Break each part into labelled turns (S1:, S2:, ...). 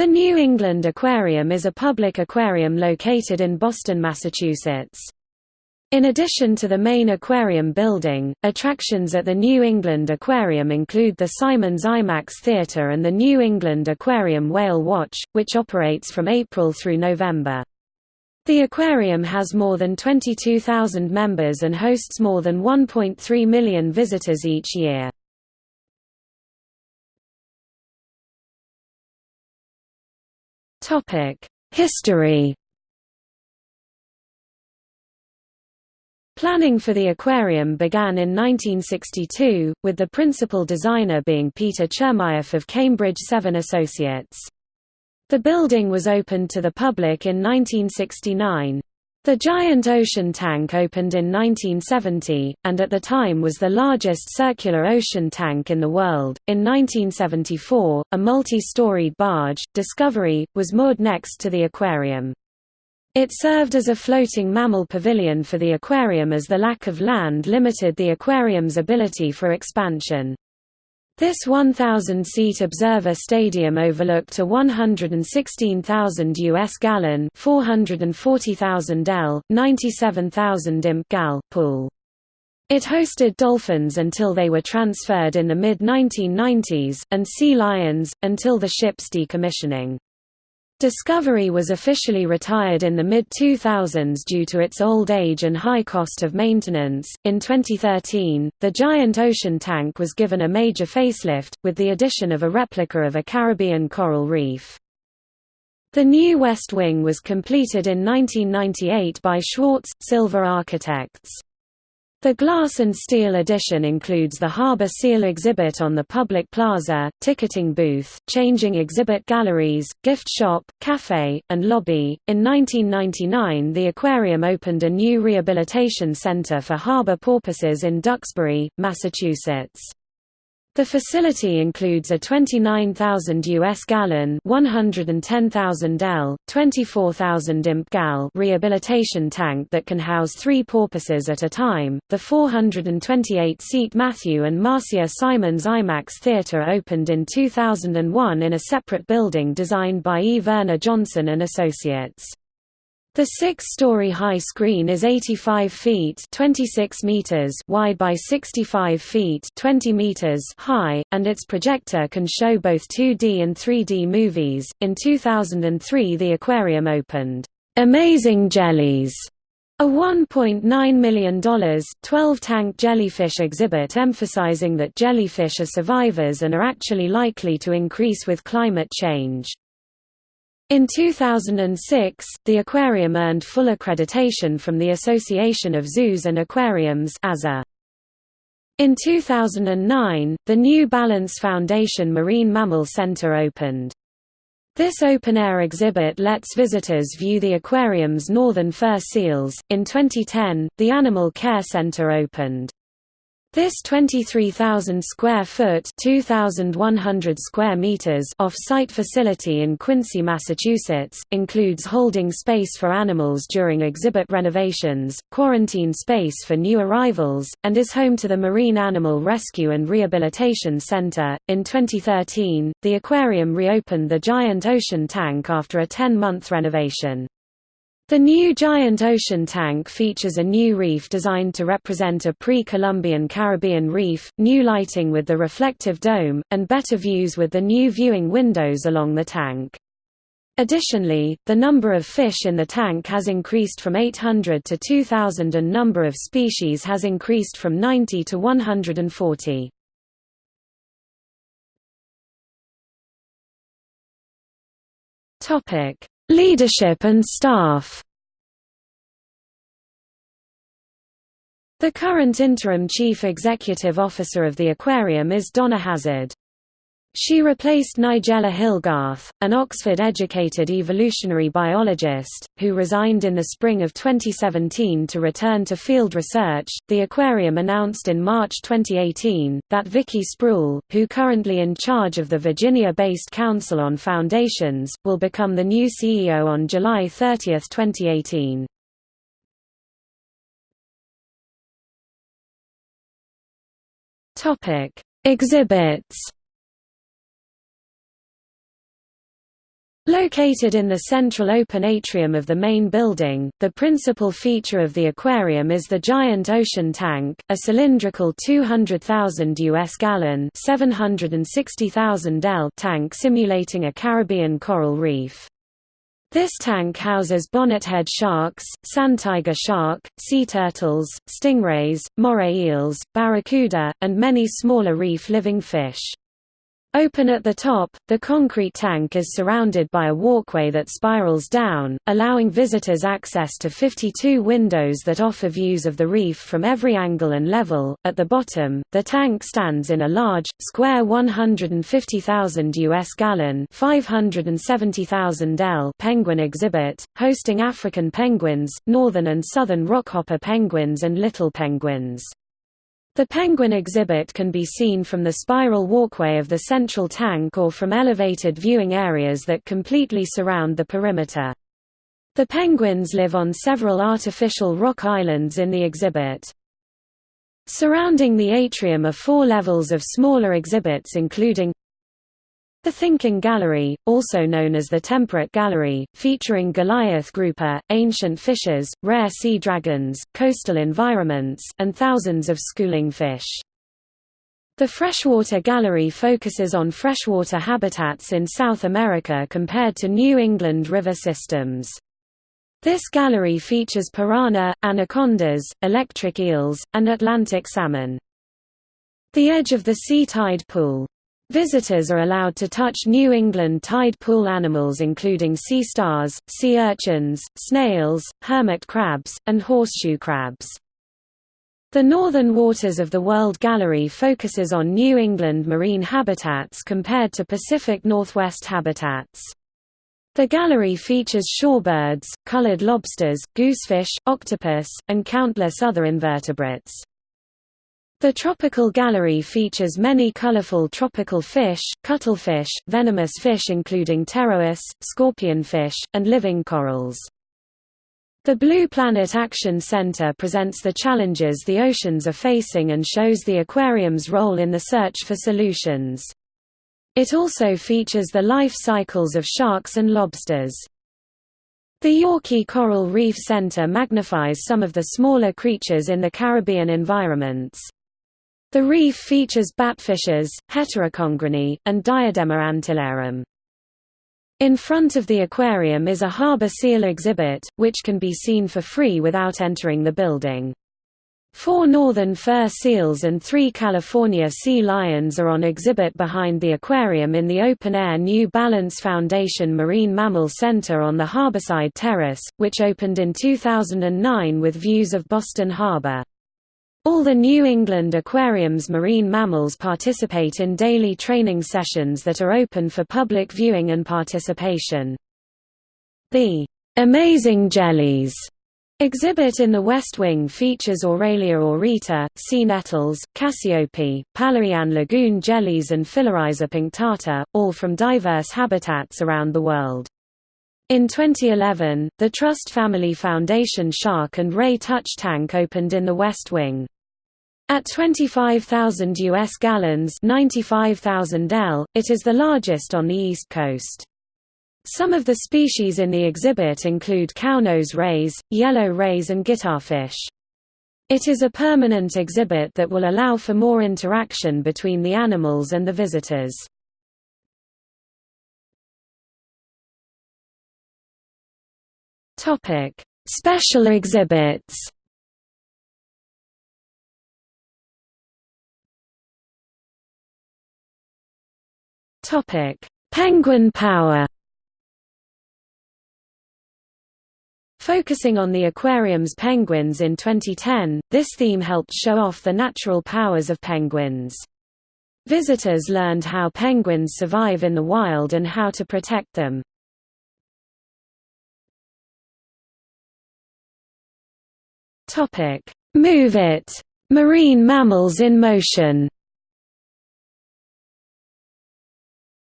S1: The New England Aquarium is a public aquarium located in Boston, Massachusetts. In addition to the main aquarium building, attractions at the New England Aquarium include the Simons IMAX Theatre and the New England Aquarium Whale Watch, which operates from April through November. The aquarium has more than 22,000 members and hosts more than 1.3 million visitors each year. History Planning for the aquarium began in 1962, with the principal designer being Peter Chermayeff of Cambridge Seven Associates. The building was opened to the public in 1969. The giant ocean tank opened in 1970, and at the time was the largest circular ocean tank in the world. In 1974, a multi storied barge, Discovery, was moored next to the aquarium. It served as a floating mammal pavilion for the aquarium as the lack of land limited the aquarium's ability for expansion. This 1,000-seat observer stadium overlooked a 116,000 US gallon 440,000 L, 97,000 imp gal pool. It hosted dolphins until they were transferred in the mid-1990s, and sea lions, until the ship's decommissioning. Discovery was officially retired in the mid 2000s due to its old age and high cost of maintenance. In 2013, the giant ocean tank was given a major facelift, with the addition of a replica of a Caribbean coral reef. The new West Wing was completed in 1998 by Schwartz Silver Architects. The glass and steel edition includes the Harbor Seal exhibit on the public plaza, ticketing booth, changing exhibit galleries, gift shop, cafe, and lobby. In 1999, the aquarium opened a new rehabilitation center for harbor porpoises in Duxbury, Massachusetts. The facility includes a 29,000 US gallon, 110,000 L, 24,000 imp gal rehabilitation tank that can house 3 porpoises at a time. The 428-seat Matthew and Marcia Simons IMAX Theatre opened in 2001 in a separate building designed by E. Verner Johnson and Associates. The six-story high screen is 85 feet 26 meters wide by 65 feet 20 meters high, and its projector can show both 2D and 3D movies. In 2003 the aquarium opened, "'Amazing Jellies' A $1.9 million 12-tank jellyfish exhibit emphasizing that jellyfish are survivors and are actually likely to increase with climate change. In 2006, the aquarium earned full accreditation from the Association of Zoos and Aquariums. In 2009, the New Balance Foundation Marine Mammal Center opened. This open-air exhibit lets visitors view the aquarium's northern fur seals. In 2010, the Animal Care Center opened. This 23,000 square foot (2,100 square meters) off-site facility in Quincy, Massachusetts, includes holding space for animals during exhibit renovations, quarantine space for new arrivals, and is home to the Marine Animal Rescue and Rehabilitation Center. In 2013, the aquarium reopened the giant ocean tank after a 10-month renovation. The new giant ocean tank features a new reef designed to represent a pre-Columbian Caribbean reef, new lighting with the reflective dome, and better views with the new viewing windows along the tank. Additionally, the number of fish in the tank has increased from 800 to 2,000 and number of species has increased from 90 to 140. Topic: Leadership and staff The current interim chief executive officer of the aquarium is Donna Hazard. She replaced Nigella Hillgarth, an Oxford-educated evolutionary biologist, who resigned in the spring of 2017 to return to field research. The aquarium announced in March 2018 that Vicky Spruill, who currently in charge of the Virginia-based Council on Foundations, will become the new CEO on July 30, 2018. Topic: Exhibits Located in the central open atrium of the main building, the principal feature of the aquarium is the giant ocean tank, a cylindrical 200,000 US gallon 760,000 L tank simulating a Caribbean coral reef. This tank houses bonnethead sharks, sand-tiger shark, sea turtles, stingrays, moray eels, barracuda, and many smaller reef-living fish. Open at the top, the concrete tank is surrounded by a walkway that spirals down, allowing visitors access to 52 windows that offer views of the reef from every angle and level. At the bottom, the tank stands in a large, square 150,000 US gallon 570,000 L penguin exhibit, hosting African penguins, northern and southern rockhopper penguins and little penguins. The penguin exhibit can be seen from the spiral walkway of the central tank or from elevated viewing areas that completely surround the perimeter. The penguins live on several artificial rock islands in the exhibit. Surrounding the atrium are four levels of smaller exhibits including the Thinking Gallery, also known as the Temperate Gallery, featuring Goliath grouper, ancient fishes, rare sea dragons, coastal environments, and thousands of schooling fish. The Freshwater Gallery focuses on freshwater habitats in South America compared to New England river systems. This gallery features piranha, anacondas, electric eels, and Atlantic salmon. The edge of the sea tide pool Visitors are allowed to touch New England tide pool animals including sea stars, sea urchins, snails, hermit crabs, and horseshoe crabs. The Northern Waters of the World Gallery focuses on New England marine habitats compared to Pacific Northwest habitats. The gallery features shorebirds, colored lobsters, goosefish, octopus, and countless other invertebrates. The tropical gallery features many colorful tropical fish, cuttlefish, venomous fish including pterois, scorpionfish, and living corals. The Blue Planet Action Center presents the challenges the oceans are facing and shows the aquarium's role in the search for solutions. It also features the life cycles of sharks and lobsters. The Yawkey Coral Reef Center magnifies some of the smaller creatures in the Caribbean environments. The reef features batfishes, Heteroconginae, and Diadema antillarum. In front of the aquarium is a harbor seal exhibit, which can be seen for free without entering the building. Four northern fur seals and three California sea lions are on exhibit behind the aquarium in the open-air New Balance Foundation Marine Mammal Center on the Harborside Terrace, which opened in 2009 with views of Boston Harbor. All the New England Aquarium's marine mammals participate in daily training sessions that are open for public viewing and participation. The Amazing Jellies exhibit in the West Wing features Aurelia aurita, sea nettles, Cassiopea, Palauan lagoon jellies and Phyllorhiza punctata, all from diverse habitats around the world. In 2011, the Trust Family Foundation Shark and Ray Touch Tank opened in the West Wing. At 25,000 US gallons 95,000 L, it is the largest on the East Coast. Some of the species in the exhibit include cownose rays, yellow rays and guitarfish. It is a permanent exhibit that will allow for more interaction between the animals and the visitors. Topic: Special exhibits. Topic: Penguin power. Focusing on the aquarium's penguins in 2010, this theme helped show off the natural powers of penguins. Visitors learned how penguins survive in the wild and how to protect them. Topic: Move It. Marine mammals in motion.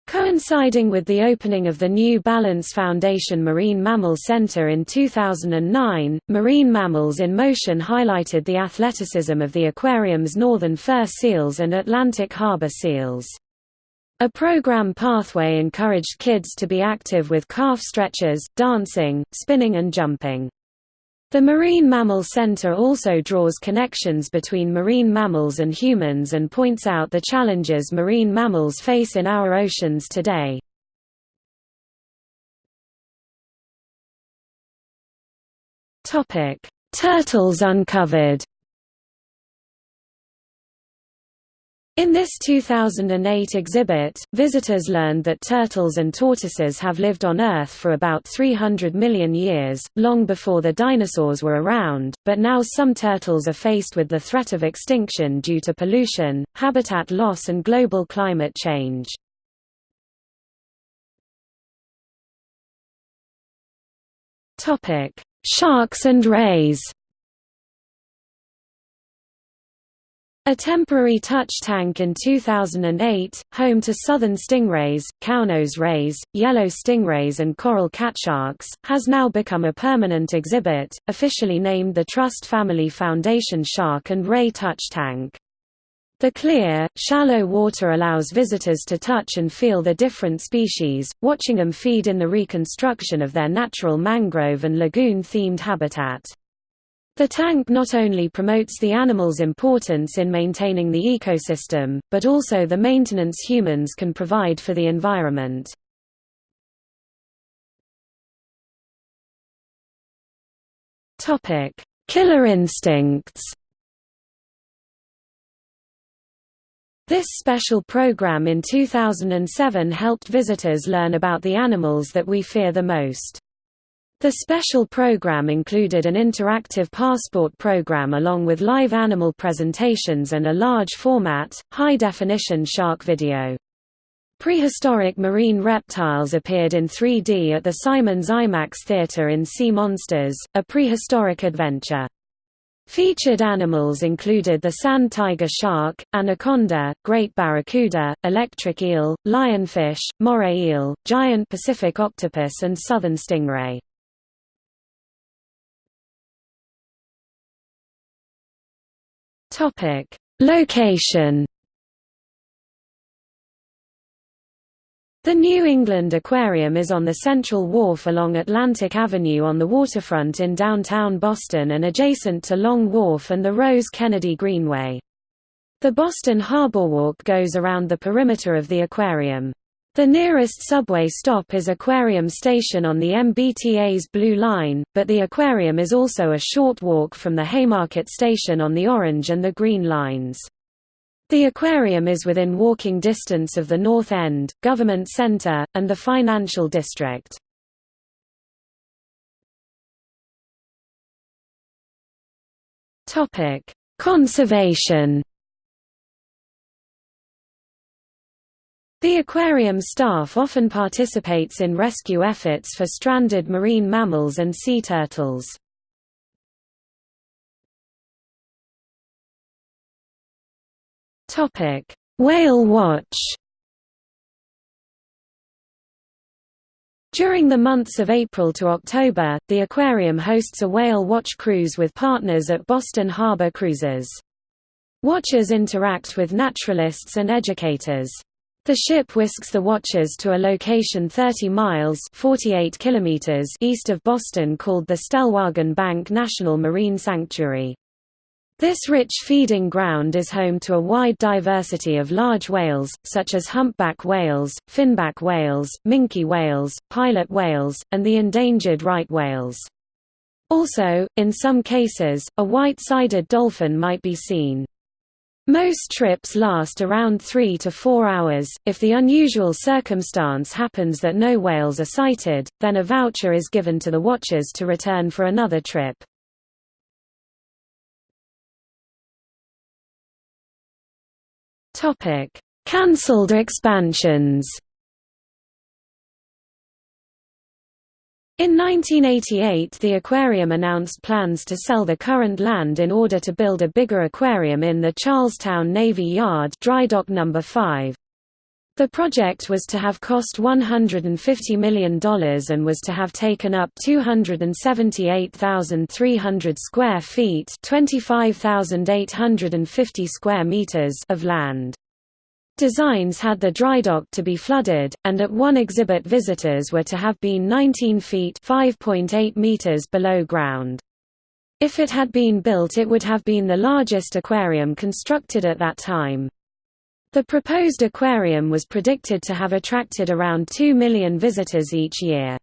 S1: Coinciding with the opening of the New Balance Foundation Marine Mammal Center in 2009, Marine Mammals in Motion highlighted the athleticism of the aquarium's northern fur seals and Atlantic harbor seals. A program pathway encouraged kids to be active with calf stretches, dancing, spinning and jumping. The Marine Mammal Center also draws connections between marine mammals and humans and points out the challenges marine mammals face in our oceans today. Turtles uncovered In this 2008 exhibit, visitors learned that turtles and tortoises have lived on Earth for about 300 million years, long before the dinosaurs were around, but now some turtles are faced with the threat of extinction due to pollution, habitat loss and global climate change. Sharks and rays A temporary touch tank in 2008, home to southern stingrays, cownose rays, yellow stingrays and coral catsharks, has now become a permanent exhibit, officially named the Trust Family Foundation Shark and Ray Touch Tank. The clear, shallow water allows visitors to touch and feel the different species, watching them feed in the reconstruction of their natural mangrove and lagoon-themed habitat. The tank not only promotes the animal's importance in maintaining the ecosystem, but also the maintenance humans can provide for the environment. Killer instincts This special program in 2007 helped visitors learn about the animals that we fear the most. The special program included an interactive passport program along with live animal presentations and a large-format, high-definition shark video. Prehistoric marine reptiles appeared in 3D at the Simons IMAX Theatre in Sea Monsters, a prehistoric adventure. Featured animals included the sand tiger shark, anaconda, great barracuda, electric eel, lionfish, moray eel, giant Pacific octopus and southern stingray. Topic: Location. The New England Aquarium is on the Central Wharf along Atlantic Avenue on the waterfront in downtown Boston and adjacent to Long Wharf and the Rose Kennedy Greenway. The Boston Harbor Walk goes around the perimeter of the aquarium. The nearest subway stop is Aquarium Station on the MBTA's Blue Line, but the aquarium is also a short walk from the Haymarket Station on the Orange and the Green Lines. The aquarium is within walking distance of the North End, Government Center, and the Financial District. Conservation The aquarium staff often participates in rescue efforts for stranded marine mammals and sea turtles. Whale watch During the months of April to October, the aquarium hosts a whale watch cruise with partners at Boston Harbor Cruises. Watchers interact with naturalists and educators. The ship whisks the watchers to a location 30 miles 48 kilometers east of Boston called the Stellwagen Bank National Marine Sanctuary. This rich feeding ground is home to a wide diversity of large whales, such as humpback whales, finback whales, minke whales, pilot whales, and the endangered right whales. Also, in some cases, a white-sided dolphin might be seen. Most trips last around 3 to 4 hours. If the unusual circumstance happens that no whales are sighted, then a voucher is given to the watchers to return for another trip. Topic: Cancelled expansions. In 1988 the aquarium announced plans to sell the current land in order to build a bigger aquarium in the Charlestown Navy Yard dry dock number 5. The project was to have cost $150 million and was to have taken up 278,300 square feet 25,850 square meters of land. Designs had the dry dock to be flooded, and at one exhibit visitors were to have been 19 feet meters below ground. If it had been built it would have been the largest aquarium constructed at that time. The proposed aquarium was predicted to have attracted around 2 million visitors each year.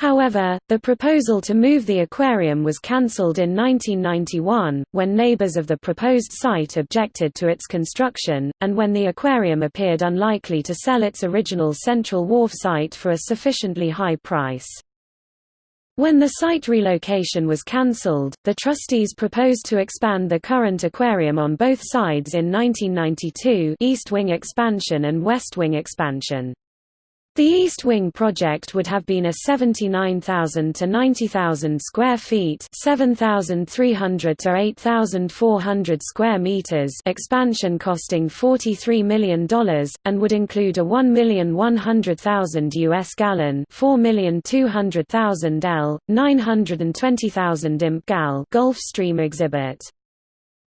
S1: However, the proposal to move the aquarium was cancelled in 1991, when neighbors of the proposed site objected to its construction, and when the aquarium appeared unlikely to sell its original Central Wharf site for a sufficiently high price. When the site relocation was cancelled, the trustees proposed to expand the current aquarium on both sides in 1992 East Wing expansion and West Wing expansion. The East Wing project would have been a 79,000 to 90,000 square feet, 7,300 to 8,400 square meters expansion costing $43 million and would include a 1,100,000 US gallon, 4,200,000 L, 920,000 imp gal Gulfstream exhibit.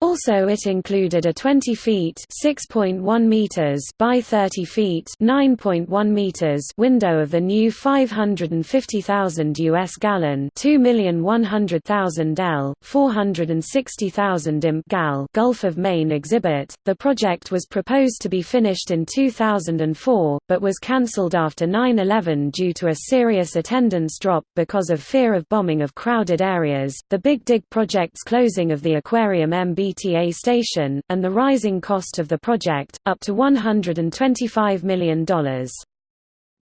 S1: Also it included a 20 feet (6.1 meters) by 30 feet (9.1 meters) window of the new 550,000 US gallon, 2,100,000 L, 460,000 imp gal Gulf of Maine exhibit. The project was proposed to be finished in 2004, but was cancelled after 9/11 due to a serious attendance drop because of fear of bombing of crowded areas. The Big Dig project's closing of the aquarium MB Station, and the rising cost of the project, up to $125 million.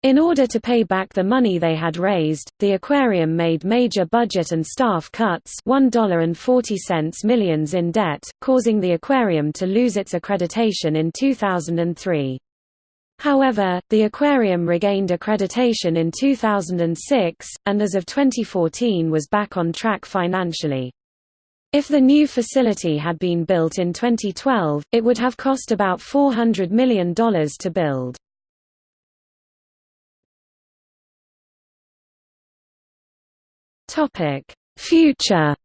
S1: In order to pay back the money they had raised, the aquarium made major budget and staff cuts $1.40 millions in debt, causing the aquarium to lose its accreditation in 2003. However, the aquarium regained accreditation in 2006, and as of 2014 was back on track financially. If the new facility had been built in 2012, it would have cost about $400 million to build. Future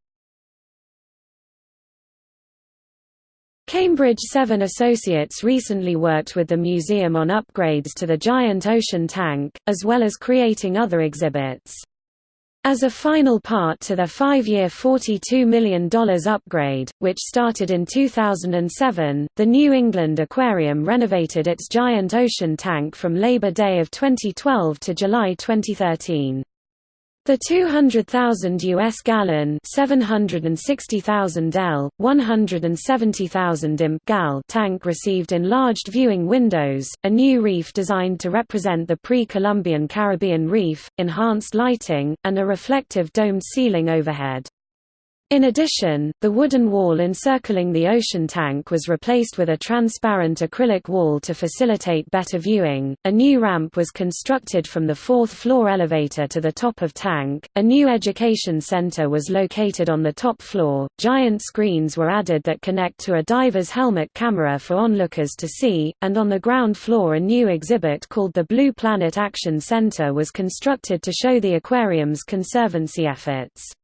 S1: Cambridge Seven Associates recently worked with the museum on upgrades to the giant ocean tank, as well as creating other exhibits. As a final part to their five-year $42 million upgrade, which started in 2007, the New England Aquarium renovated its giant ocean tank from Labor Day of 2012 to July 2013. The 200,000 US gallon 760,000 L, 170,000 imp gal tank received enlarged viewing windows, a new reef designed to represent the pre-Columbian Caribbean reef, enhanced lighting, and a reflective domed ceiling overhead. In addition, the wooden wall encircling the ocean tank was replaced with a transparent acrylic wall to facilitate better viewing. A new ramp was constructed from the fourth floor elevator to the top of tank. A new education center was located on the top floor. Giant screens were added that connect to a diver's helmet camera for onlookers to see, and on the ground floor a new exhibit called the Blue Planet Action Center was constructed to show the aquarium's conservancy efforts.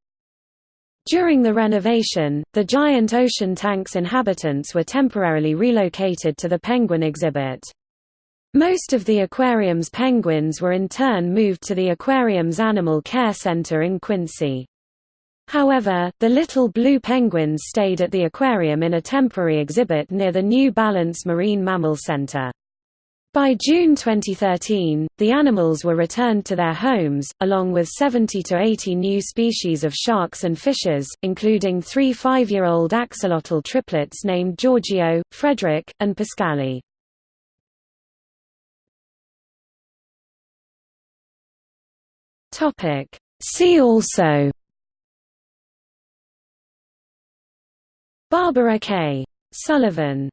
S1: During the renovation, the giant ocean tank's inhabitants were temporarily relocated to the penguin exhibit. Most of the aquarium's penguins were in turn moved to the aquarium's Animal Care Center in Quincy. However, the little blue penguins stayed at the aquarium in a temporary exhibit near the New Balance Marine Mammal Center. By June 2013, the animals were returned to their homes, along with 70 to 80 new species of sharks and fishes, including three five-year-old axolotl triplets named Giorgio, Frederick, and Pascali. See also Barbara K. Sullivan